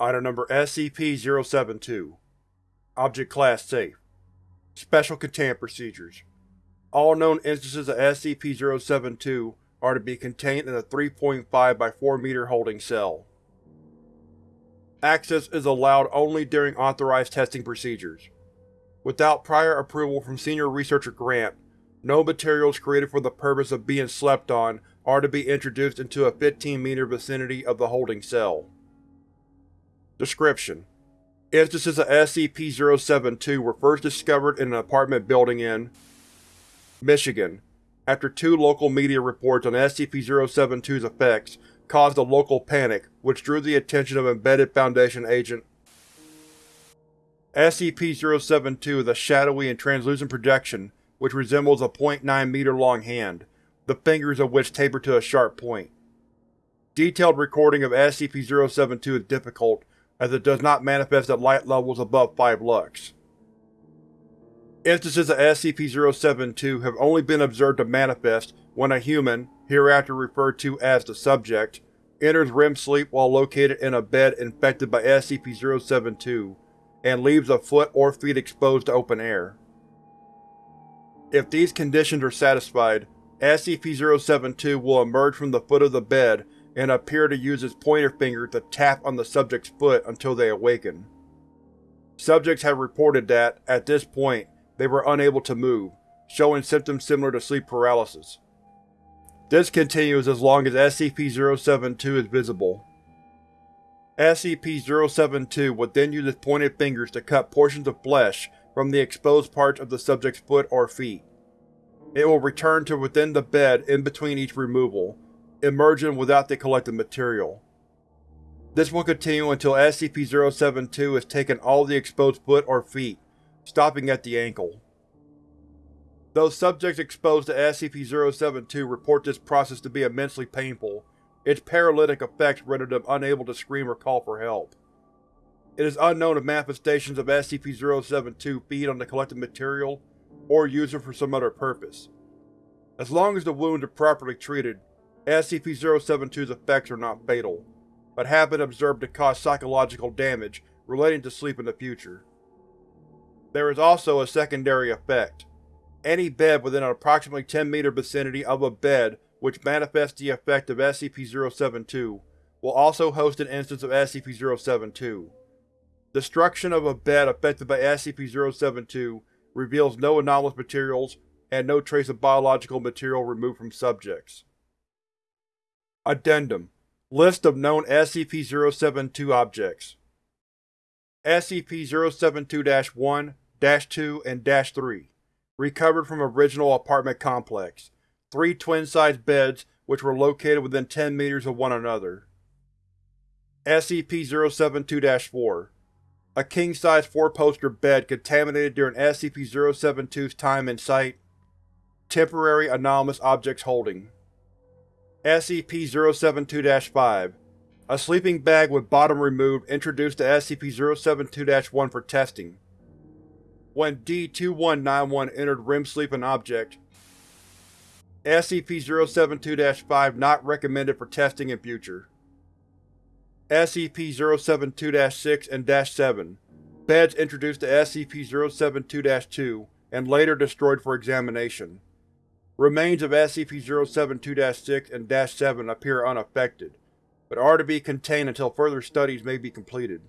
Item Number SCP-072 Object Class Safe Special Containment Procedures All known instances of SCP-072 are to be contained in a 3.5 by 4 meter holding cell. Access is allowed only during authorized testing procedures. Without prior approval from Senior Researcher Grant, no materials created for the purpose of being slept on are to be introduced into a 15 meter vicinity of the holding cell. Description: Instances of SCP-072 were first discovered in an apartment building in Michigan, after two local media reports on SCP-072's effects caused a local panic which drew the attention of Embedded Foundation Agent SCP-072 is a shadowy and translucent projection which resembles a 0.9 meter long hand, the fingers of which taper to a sharp point. Detailed recording of SCP-072 is difficult as it does not manifest at light levels above 5 lux. Instances of SCP-072 have only been observed to manifest when a human, hereafter referred to as the Subject, enters REM sleep while located in a bed infected by SCP-072 and leaves a foot or feet exposed to open air. If these conditions are satisfied, SCP-072 will emerge from the foot of the bed and appear to use its pointer finger to tap on the subject's foot until they awaken. Subjects have reported that, at this point, they were unable to move, showing symptoms similar to sleep paralysis. This continues as long as SCP-072 is visible. SCP-072 would then use its pointed fingers to cut portions of flesh from the exposed parts of the subject's foot or feet. It will return to within the bed in between each removal, emerging without the collected material. This will continue until SCP-072 has taken all the exposed foot or feet, stopping at the ankle. Those subjects exposed to SCP-072 report this process to be immensely painful, its paralytic effects render them unable to scream or call for help. It is unknown if manifestations of SCP-072 feed on the collected material, or use it for some other purpose. As long as the wounds are properly treated, SCP-072's effects are not fatal, but have been observed to cause psychological damage relating to sleep in the future. There is also a secondary effect. Any bed within an approximately 10 meter vicinity of a bed which manifests the effect of SCP-072, will also host an instance of SCP-072. Destruction of a bed affected by SCP-072 reveals no anomalous materials and no trace of biological material removed from subjects. Addendum. List of known SCP-072 objects. SCP-072-1, 2, and 3 Recovered from original apartment complex. Three twin-sized beds which were located within 10 meters of one another. SCP-072-4 A king-size four-poster bed contaminated during SCP-072's time in Site. Temporary Anomalous Objects Holding SCP-072-5 A sleeping bag with bottom removed introduced to SCP-072-1 for testing. When D-2191 entered REM sleep object, SCP-072-5 not recommended for testing in future. SCP-072-6 and 7 Beds introduced to SCP-072-2 and later destroyed for examination. Remains of SCP-072-6 and 7 appear unaffected, but are to be contained until further studies may be completed.